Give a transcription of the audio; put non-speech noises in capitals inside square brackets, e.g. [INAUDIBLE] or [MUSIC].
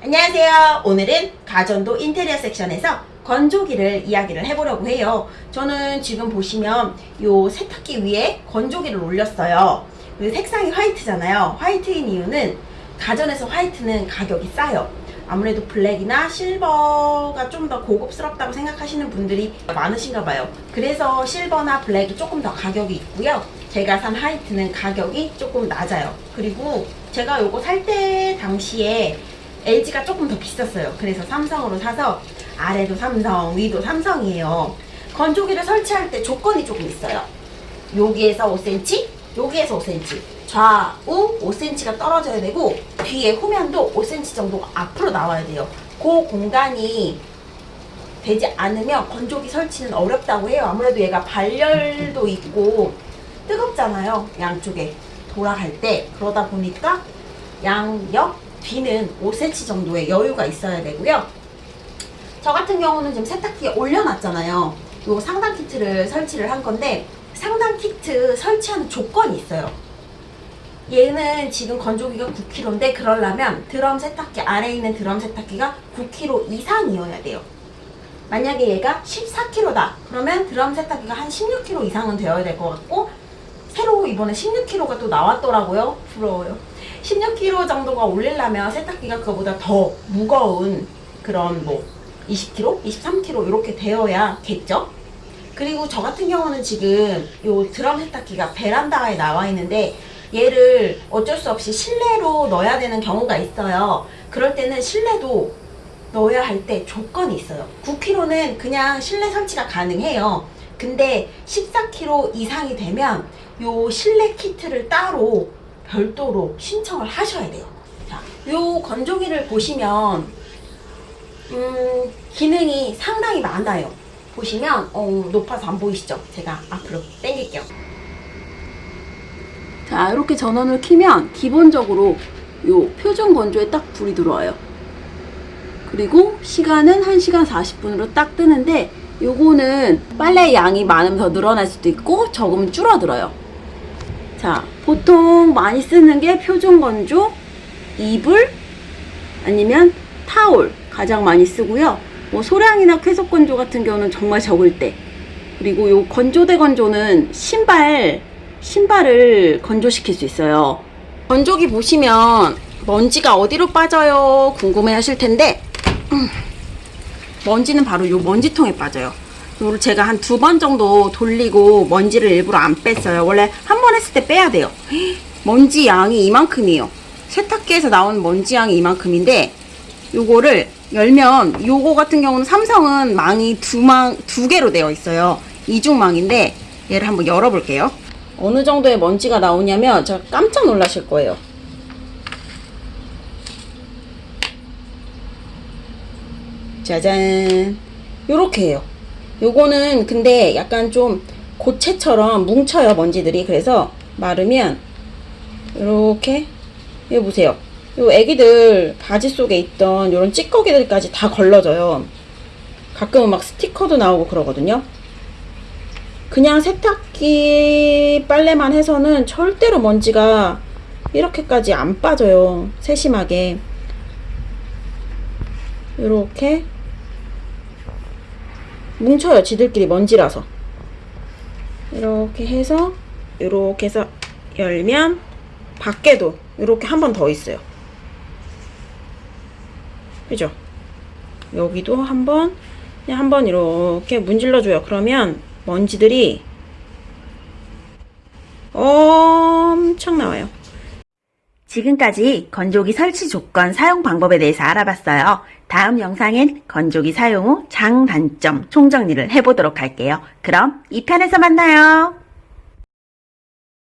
안녕하세요. 오늘은 가전도 인테리어 섹션에서 건조기를 이야기를 해보려고 해요. 저는 지금 보시면 요 세탁기 위에 건조기를 올렸어요. 그 색상이 화이트잖아요. 화이트인 이유는 가전에서 화이트는 가격이 싸요. 아무래도 블랙이나 실버가 좀 더 고급스럽다고 생각하시는 분들이 많으신가 봐요. 그래서 실버나 블랙이 조금 더 가격이 있고요. 제가 산 화이트는 가격이 조금 낮아요. 그리고 제가 요거 살 때 당시에 LG가 조금 더 비쌌어요. 그래서 삼성으로 사서 아래도 삼성, 위도 삼성이에요. 건조기를 설치할 때 조건이 조금 있어요. 여기에서 5cm, 여기에서 5cm. 좌우 5cm가 떨어져야 되고 뒤에 후면도 5cm 정도가 앞으로 나와야 돼요. 그 공간이 되지 않으면 건조기 설치는 어렵다고 해요. 아무래도 얘가 발열도 있고 뜨겁잖아요. 양쪽에 돌아갈 때 그러다 보니까 양옆 뒤는 5cm 정도의 여유가 있어야 되고요. 저 같은 경우는 지금 세탁기에 올려놨잖아요. 요 상단 키트를 설치를 한 건데 상단 키트 설치하는 조건이 있어요. 얘는 지금 건조기가 9kg인데 그러려면 드럼 세탁기 아래에 있는 드럼 세탁기가 9kg 이상이어야 돼요. 만약에 얘가 14kg다 그러면 드럼 세탁기가 한 16kg 이상은 되어야 될 것 같고 새로 이번에 16kg가 또 나왔더라고요. 부러워요. 16kg 정도가 올리려면 세탁기가 그거보다 더 무거운 그런 뭐 20kg, 23kg 이렇게 되어야겠죠. 그리고 저 같은 경우는 지금 요 드럼 세탁기가 베란다에 나와 있는데 얘를 어쩔 수 없이 실내로 넣어야 되는 경우가 있어요. 그럴 때는 실내도 넣어야 할 때 조건이 있어요. 9kg는 그냥 실내 설치가 가능해요. 근데 14kg 이상이 되면 요 실내 키트를 따로 별도로 신청을 하셔야 돼요. 자, 요 건조기를 보시면 음, 기능이 상당히 많아요. 보시면 어, 높아서 안 보이시죠? 제가 앞으로 당길게요. 자, 이렇게 전원을 키면 기본적으로 요 표준 건조에 딱 불이 들어와요. 그리고 시간은 1시간 40분으로 딱 뜨는데 요거는 빨래 양이 많으면 더 늘어날 수도 있고 적으면 줄어들어요. 자, 보통 많이 쓰는 게 표준 건조, 이불, 아니면 타올 가장 많이 쓰고요. 뭐 소량이나 쾌속 건조 같은 경우는 정말 적을 때. 그리고 요 건조대 건조는 신발, 신발을 건조시킬 수 있어요. 건조기 보시면 먼지가 어디로 빠져요? 궁금해 하실 텐데, 음, 먼지는 바로 요 먼지통에 빠져요. 요를 제가 한 두 번 정도 돌리고 먼지를 일부러 안 뺐어요. 원래 한 번 했을 때 빼야 돼요. [GASPS] 먼지 양이 이만큼이에요. 세탁기에서 나온 먼지 양이 이만큼인데 요거를 열면 요거 같은 경우는 삼성은 망이 두 망, 두 개로 되어 있어요. 이중망인데 얘를 한번 열어볼게요. 어느 정도의 먼지가 나오냐면 제가 깜짝 놀라실 거예요. 짜잔. 요렇게 해요. 요거는 근데 약간 좀 고체처럼 뭉쳐요 먼지들이. 그래서 마르면 이렇게 이거 보세요. 요 애기들 바지 속에 있던 요런 찌꺼기들까지 다 걸러져요. 가끔은 막 스티커도 나오고 그러거든요. 그냥 세탁기 빨래만 해서는 절대로 먼지가 이렇게까지 안 빠져요. 세심하게. 이렇게 뭉쳐요 지들끼리 먼지라서. 이렇게 해서 이렇게 해서 열면 밖에도 이렇게 한 번 더 있어요. 그죠? 여기도 한 번 그냥 한 번 이렇게 문질러 줘요. 그러면 먼지들이 엄청 나와요 지금까지 건조기 설치 조건 사용 방법에 대해서 알아봤어요. 다음 영상엔 건조기 사용 후 장단점 총정리를 해보도록 할게요. 그럼 2편에서 만나요.